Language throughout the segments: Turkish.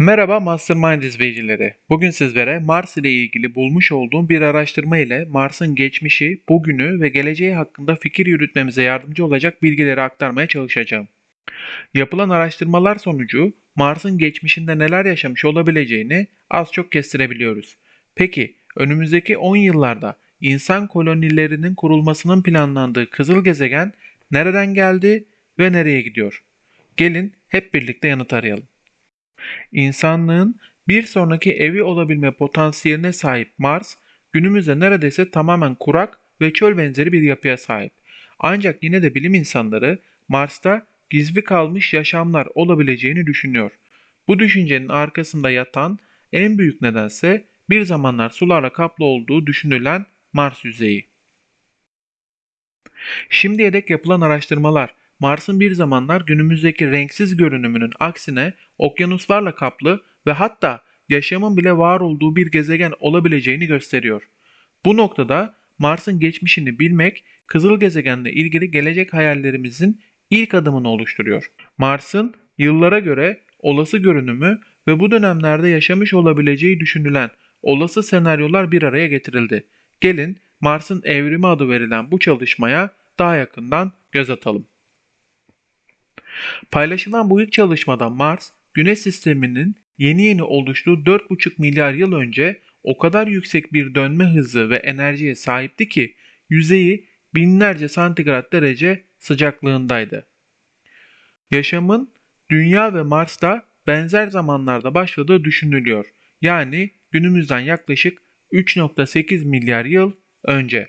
Merhaba Mastermind izleyicileri. Bugün sizlere Mars ile ilgili bulmuş olduğum bir araştırma ile Mars'ın geçmişi, bugünü ve geleceği hakkında fikir yürütmemize yardımcı olacak bilgileri aktarmaya çalışacağım. Yapılan araştırmalar sonucu Mars'ın geçmişinde neler yaşamış olabileceğini az çok kestirebiliyoruz. Peki önümüzdeki 10 yıllarda insan kolonilerinin kurulmasının planlandığı kızıl gezegen nereden geldi ve nereye gidiyor? Gelin hep birlikte yanıt arayalım. İnsanlığın bir sonraki evi olabilme potansiyeline sahip Mars, günümüzde neredeyse tamamen kurak ve çöl benzeri bir yapıya sahip. Ancak yine de bilim insanları Mars'ta gizli kalmış yaşamlar olabileceğini düşünüyor. Bu düşüncenin arkasında yatan en büyük nedense bir zamanlar sularla kaplı olduğu düşünülen Mars yüzeyi. Şimdiye dek yapılan araştırmalar Mars'ın bir zamanlar günümüzdeki renksiz görünümünün aksine okyanuslarla kaplı ve hatta yaşamın bile var olduğu bir gezegen olabileceğini gösteriyor. Bu noktada Mars'ın geçmişini bilmek, kızıl gezegenle ilgili gelecek hayallerimizin ilk adımını oluşturuyor. Mars'ın yıllara göre olası görünümü ve bu dönemlerde yaşamış olabileceği düşünülen olası senaryolar bir araya getirildi. Gelin Mars'ın evrimi adı verilen bu çalışmaya daha yakından göz atalım. Paylaşılan bu ilk çalışmada Mars, Güneş sisteminin yeni yeni oluştuğu 4,5 milyar yıl önce o kadar yüksek bir dönme hızı ve enerjiye sahipti ki yüzeyi binlerce santigrat derece sıcaklığındaydı. Yaşamın Dünya ve Mars'ta benzer zamanlarda başladığı düşünülüyor. Yani günümüzden yaklaşık 3.8 milyar yıl önce.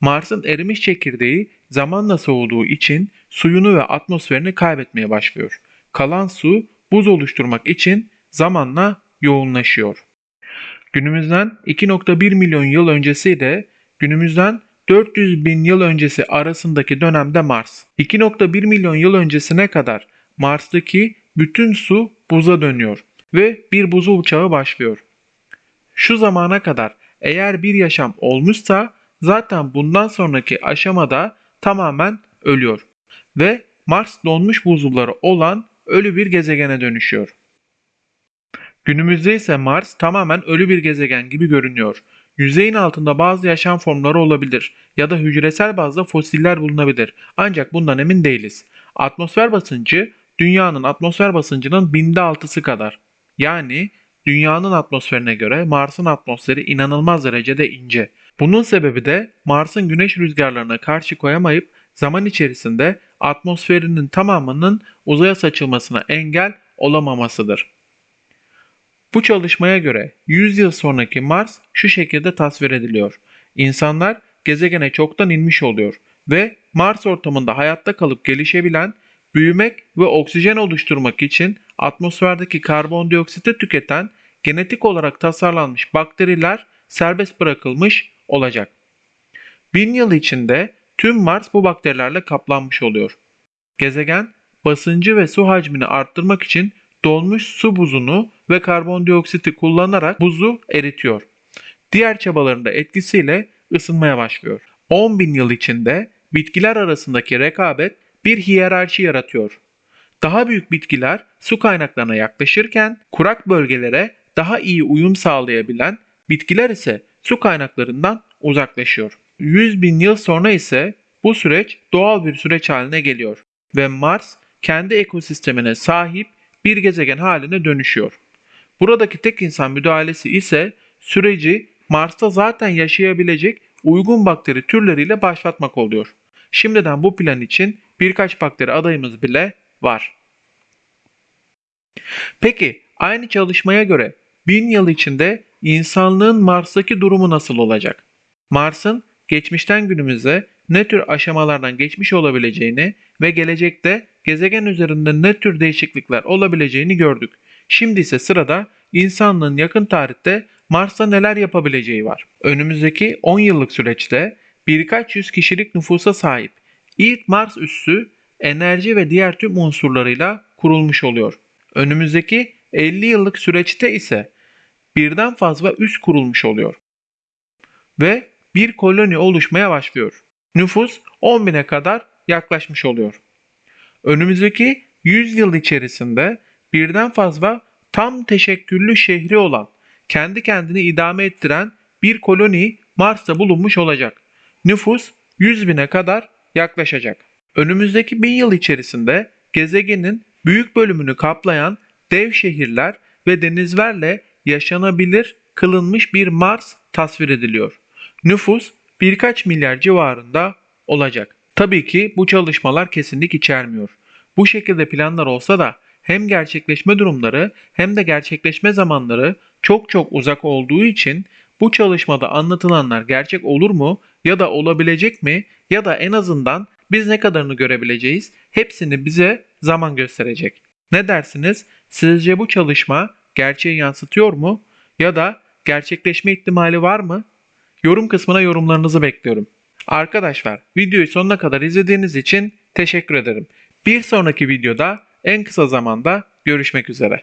Mars'ın erimiş çekirdeği zamanla soğuduğu için suyunu ve atmosferini kaybetmeye başlıyor. Kalan su buz oluşturmak için zamanla yoğunlaşıyor. Günümüzden 2.1 milyon yıl öncesi de günümüzden 400 bin yıl öncesi arasındaki dönemde Mars. 2.1 milyon yıl öncesine kadar Mars'taki bütün su buza dönüyor ve bir buzul çağı başlıyor. Şu zamana kadar eğer bir yaşam olmuşsa zaten bundan sonraki aşamada tamamen ölüyor ve Mars donmuş buzulları olan ölü bir gezegene dönüşüyor. Günümüzde ise Mars tamamen ölü bir gezegen gibi görünüyor. Yüzeyin altında bazı yaşam formları olabilir ya da hücresel bazda fosiller bulunabilir. Ancak bundan emin değiliz. Atmosfer basıncı dünyanın atmosfer basıncının binde altısı kadar. Yani dünyanın atmosferine göre Mars'ın atmosferi inanılmaz derecede ince. Bunun sebebi de Mars'ın güneş rüzgarlarına karşı koyamayıp zaman içerisinde atmosferinin tamamının uzaya saçılmasına engel olamamasıdır. Bu çalışmaya göre 100 yıl sonraki Mars şu şekilde tasvir ediliyor. İnsanlar gezegene çoktan inmiş oluyor ve Mars ortamında hayatta kalıp gelişebilen, büyümek ve oksijen oluşturmak için atmosferdeki karbondioksiti tüketen genetik olarak tasarlanmış bakteriler serbest bırakılmış olacak. Bin yıl içinde tüm Mars bu bakterilerle kaplanmış oluyor. Gezegen basıncı ve su hacmini arttırmak için dolmuş su buzunu ve karbondioksiti kullanarak buzu eritiyor. Diğer çabalarında etkisiyle ısınmaya başlıyor. 10 bin yıl içinde bitkiler arasındaki rekabet bir hiyerarşi yaratıyor. Daha büyük bitkiler su kaynaklarına yaklaşırken kurak bölgelere daha iyi uyum sağlayabilen bitkiler ise su kaynaklarından uzaklaşıyor. 100 bin yıl sonra ise bu süreç doğal bir süreç haline geliyor ve Mars kendi ekosistemine sahip bir gezegen haline dönüşüyor. Buradaki tek insan müdahalesi ise süreci Mars'ta zaten yaşayabilecek uygun bakteri türleriyle başlatmak oluyor. Şimdiden bu plan için birkaç bakteri adayımız bile var. Peki aynı çalışmaya göre bin yıl içinde insanlığın Mars'taki durumu nasıl olacak? Mars'ın geçmişten günümüze ne tür aşamalardan geçmiş olabileceğini ve gelecekte gezegen üzerinde ne tür değişiklikler olabileceğini gördük. Şimdi ise sırada insanlığın yakın tarihte Mars'ta neler yapabileceği var. Önümüzdeki 10 yıllık süreçte birkaç yüz kişilik nüfusa sahip ilk Mars üssü enerji ve diğer tüm unsurlarıyla kurulmuş oluyor. Önümüzdeki 50 yıllık süreçte ise birden fazla üs kurulmuş oluyor. Ve bir koloni oluşmaya başlıyor. Nüfus 10 bine kadar yaklaşmış oluyor. Önümüzdeki 100 yıl içerisinde birden fazla tam teşekküllü şehri olan, kendi kendini idame ettiren bir koloni Mars'ta bulunmuş olacak. Nüfus 100 bine kadar yaklaşacak. Önümüzdeki bin yıl içerisinde gezegenin büyük bölümünü kaplayan dev şehirler ve denizlerle yaşanabilir kılınmış bir Mars tasvir ediliyor. Nüfus birkaç milyar civarında olacak. Tabii ki bu çalışmalar kesinlik içermiyor. Bu şekilde planlar olsa da hem gerçekleşme durumları hem de gerçekleşme zamanları çok çok uzak olduğu için bu çalışmada anlatılanlar gerçek olur mu ya da olabilecek mi ya da en azından biz ne kadarını görebileceğiz hepsini bize zaman gösterecek. Ne dersiniz? Sizce bu çalışma gerçeği yansıtıyor mu ya da gerçekleşme ihtimali var mı? Yorum kısmına yorumlarınızı bekliyorum. Arkadaşlar videoyu sonuna kadar izlediğiniz için teşekkür ederim. Bir sonraki videoda en kısa zamanda görüşmek üzere.